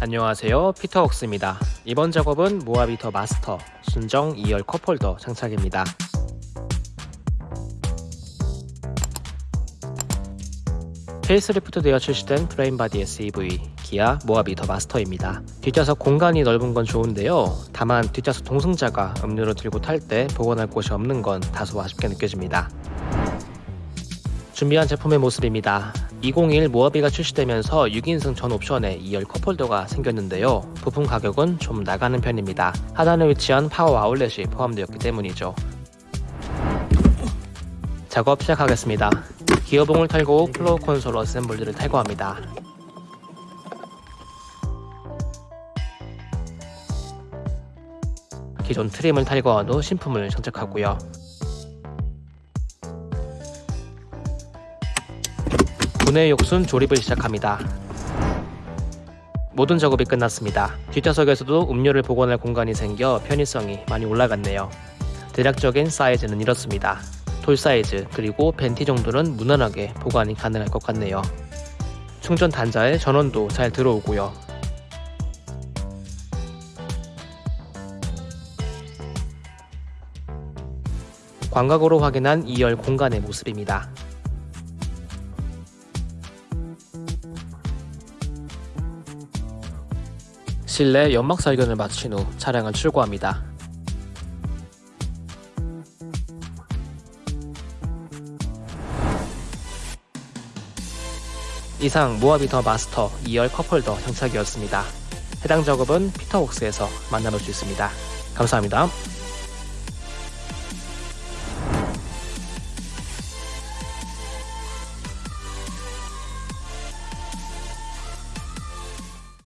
안녕하세요. 피터웍스입니다. 이번 작업은 모하비 더 마스터 순정 2열 컵홀더 장착입니다. 페이스리프트 되어 출시된 프레임바디 SEV 기아 모하비 더 마스터입니다. 뒷좌석 공간이 넓은 건 좋은데요. 다만 뒷좌석 동승자가 음료를 들고 탈 때 보관할 곳이 없는 건 다소 아쉽게 느껴집니다 준비한 제품의 모습입니다. 201 모하비가 출시되면서 6인승 전 옵션에 2열 컵홀더가 생겼는데요. 부품 가격은 좀 나가는 편입니다. 하단에 위치한 파워 아울렛이 포함되었기 때문이죠. 작업 시작하겠습니다. 기어봉을 탈거 후 floor console assembly를 탈거합니다. 기존 trim을 탈거한 후 신품을 장착하고요 분해 욕순 조립을 시작합니다. 모든 작업이 끝났습니다. 뒷좌석에서도 음료를 보관할 공간이 생겨 편의성이 많이 올라갔네요. 대략적인 사이즈는 이렇습니다. 돌 사이즈 그리고 벤티 정도는 무난하게 보관이 가능할 것 같네요. 충전 단자에 전원도 잘 들어오고요. 광각으로 확인한 2열 공간의 모습입니다. 실내 연막 살균을 마친 후 차량을 출고합니다. 이상 모아비터 마스터 2열 컵홀더 장착이었습니다. 해당 작업은 피터웍스에서 만나볼 수 있습니다. 감사합니다.